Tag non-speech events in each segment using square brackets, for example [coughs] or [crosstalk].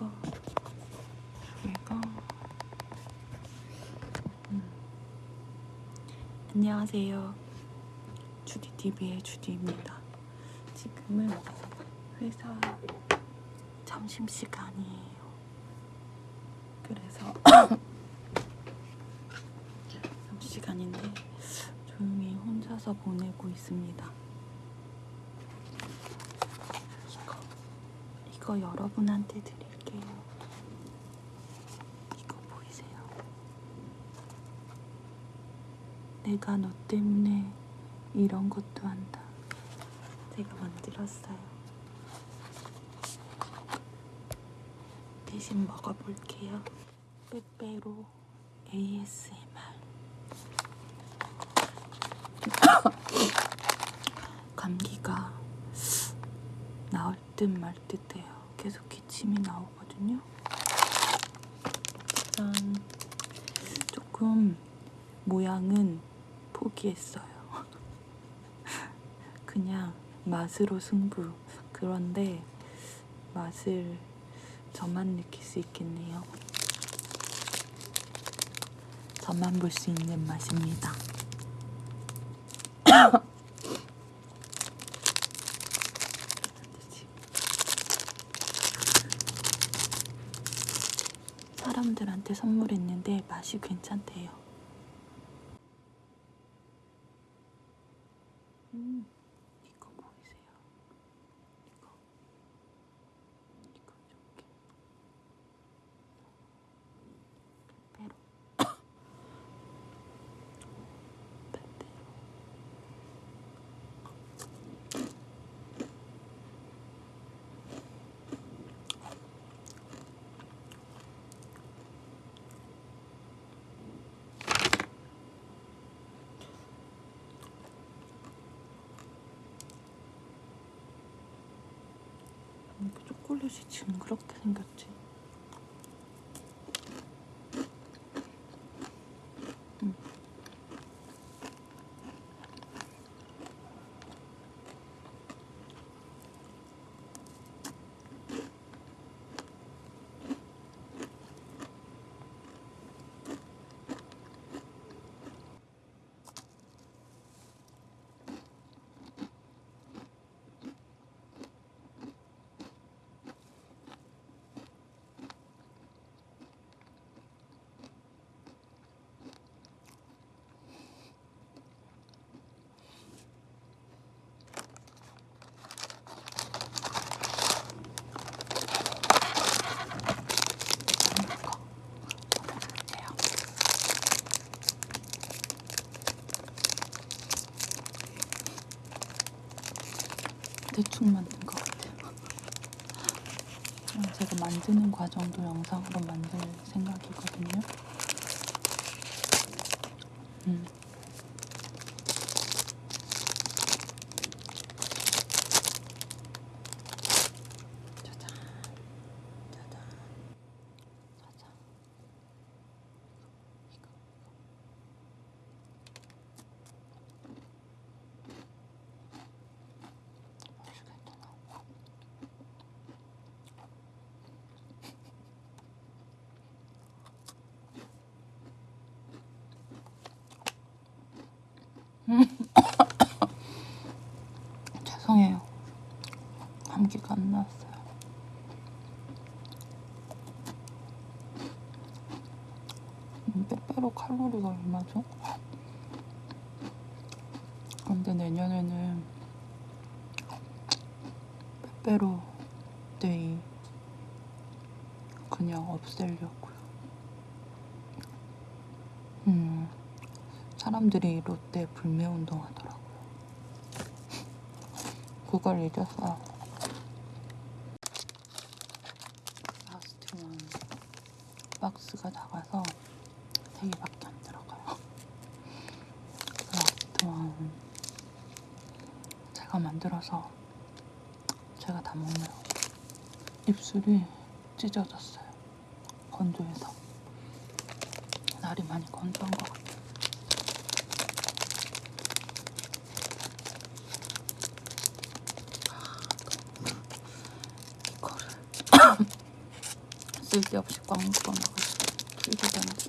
이거. 이거. 음. 안녕하세요. 주디TV의 주디입니다. 지금은 회사 점심시간이에요. 그래서 [coughs] 점심시간인데 조용히 혼자서 보내고 있습니다. 이거 여러분한테 드릴게요. 이거 보이세요? 내가 너 때문에 이런 것도 한다. 제가 만들었어요. 대신 먹어볼게요. 빼빼로 ASMR. [coughs] 감기가 나올 듯 말 듯해요. 계속 기침이 나오거든요. 짠. 조금 모양은 포기했어요. [laughs] 그냥 맛으로 승부. 그런데 맛을 저만 느낄 수 있겠네요. 저만 볼 수 있는 맛입니다. [coughs] 사람들한테 선물했는데 맛이 괜찮대요. 음, 이거 보이세요? 이거, 이거 이렇게 빼빼로, 빼빼로. 왜 이렇게 초콜릿이 징그럽게 생겼지? 대충 만든 것 같아요. 제가 만드는 과정도 영상으로 만들 생각이거든요. 음. 짜잔, 짜잔, 짜잔. 이거, 이거. 맛있겠다 나오고. 죄송해요. 감기가 안 나왔어요. 음, 빼빼로 칼로리가 얼마죠? 근데 내년에는 빼빼로 데이 그냥 없애려고요. 음, 사람들이 롯데 불매 운동 하더라고요. 그걸 잊었어. last one 박스가 작아서 세 개밖에 안 들어가요. 원 제가 만들어서 제가 다 먹네요. 입술이 찢어졌어요. 건조해서. 날이 많이 건조한 것 같아요. [coughs] 쓸데없이 꽉 묶어놔가지고 풀기잖아.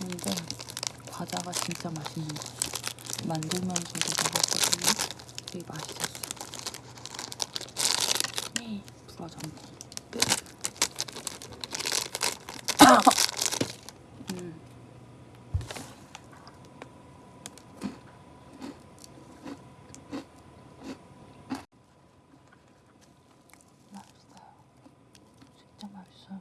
근데 과자가 진짜 맛있는 거야. 만들면서도 먹었거든요. 되게 맛있었어. 네, 부러졌네. 끝. 음. 맛있어요. 진짜 맛있어요.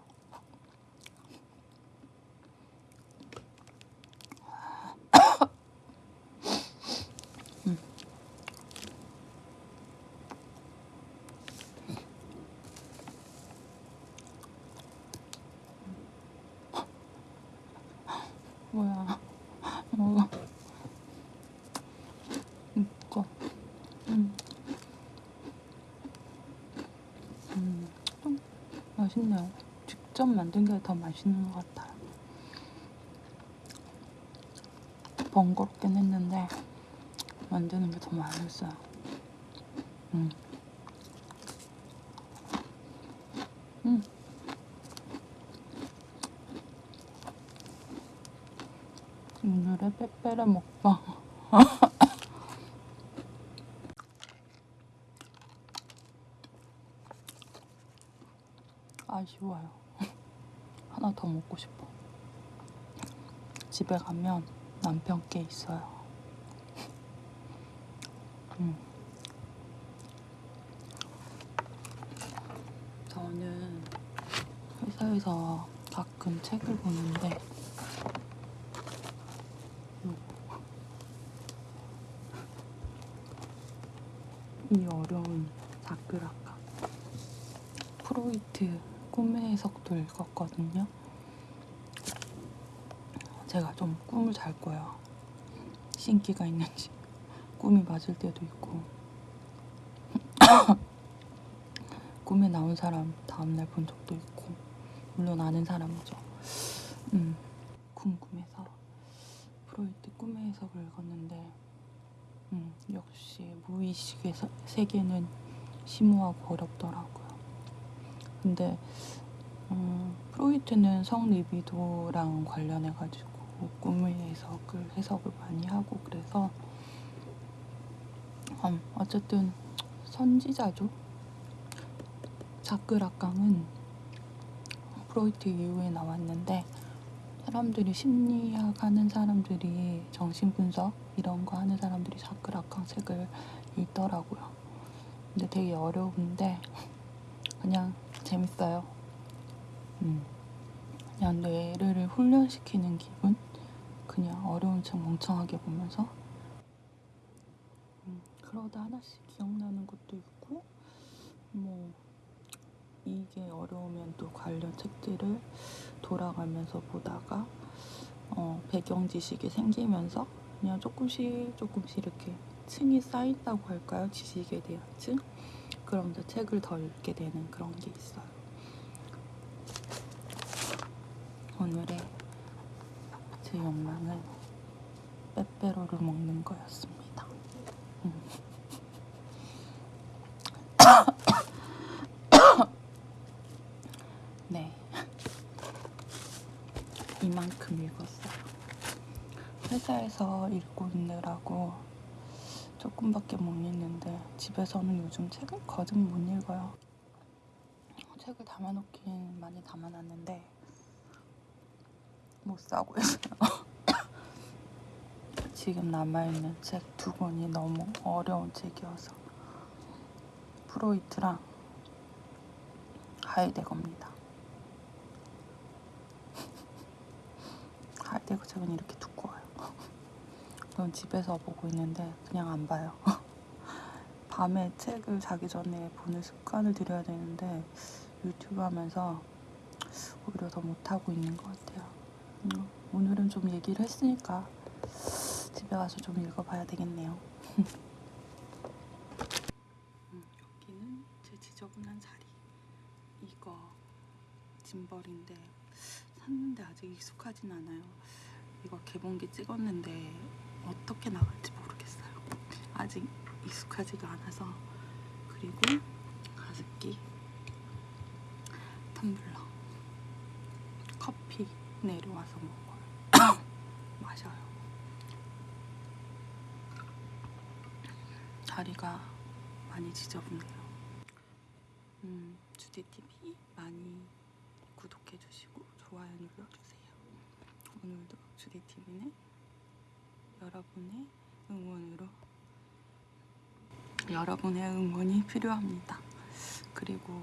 음. 뭐야? 먹어. 이거. 음. 음. 좀 맛있네요. 직접 만든 게 더 맛있는 것 같아요. 번거롭긴 했는데 만드는 게 더 맛있어요. 음. 음. 오늘의 빼빼레 먹방. [laughs] 아쉬워요. [laughs] 하나 더 먹고 싶어. 집에 가면 남편께 있어요. [laughs] 음. 저는 회사에서 가끔 책을 보는데 이 어려운 자크라카 프로이트 꿈의 해석도 읽었거든요. 제가 좀 꿈을 잘 꿔요. 신기가 있는지 꿈이 맞을 때도 있고 [coughs] 꿈에 나온 사람 다음날 본 적도 있고 물론 아는 사람이죠. 음, 궁금해서 프로이트 꿈의 해석을 읽었는데 음, 역시 무의식의 서- 세계는 심오하고 어렵더라고요. 근데 음, 프로이트는 성리비도랑 관련해가지고 꿈의 해석을 해석을 많이 하고 그래서 음, 어쨌든 선지자죠. 자크락강은 프로이트 이후에 나왔는데 사람들이 심리학 하는 사람들이 정신분석 이런 거 하는 사람들이 자크락강 책을 읽더라고요. 근데 되게 어려운데 그냥 재밌어요. 음. 그냥 뇌를 훈련시키는 기분? 그냥 어려운 책 멍청하게 보면서 음, 그러다 하나씩 기억나는 것도 있고 뭐 이게 어려우면 또 관련 책들을 돌아가면서 보다가 어, 배경 지식이 생기면서 그냥 조금씩 조금씩 이렇게 층이 쌓인다고 할까요? 지식에 대한 층? 그러면서 책을 더 읽게 되는 그런 게 있어요. 오늘의 제 욕망은 빼빼로를 먹는 거였습니다. 음. [coughs] 네. 이만큼 읽었어요. 회사에서 읽고 있느라고 조금밖에 못 읽는데 집에서는 요즘 책을 거듭 못 읽어요. 책을 담아놓긴 많이 담아놨는데 못 사고 있어요. [laughs] 지금 남아있는 책 두 권이 너무 어려운 책이어서 프로이트랑 하이데거입니다. [laughs] 하이데거 책은 이렇게 그럼 집에서 보고 있는데 그냥 안 봐요. [laughs] 밤에 책을 자기 전에 보는 습관을 들여야 되는데 유튜브 하면서 오히려 더 못하고 있는 것 같아요. 음, 오늘은 좀 얘기를 했으니까 집에 가서 좀 읽어봐야 되겠네요. [laughs] 음, 여기는 제 지저분한 자리. 이거 짐벌인데 샀는데 아직 익숙하진 않아요. 이거 개봉기 찍었는데 어떻게 나갈지 모르겠어요. 아직 익숙하지가 않아서 그리고 가습기, 텀블러, 커피 내려와서 먹어요. [coughs] 마셔요. 다리가 많이 지저분해요. 음, 주디TV 많이 구독해주시고 좋아요 눌러주세요. 오늘도 주디TV는 여러분의 응원으로 여러분의 응원이 필요합니다. 그리고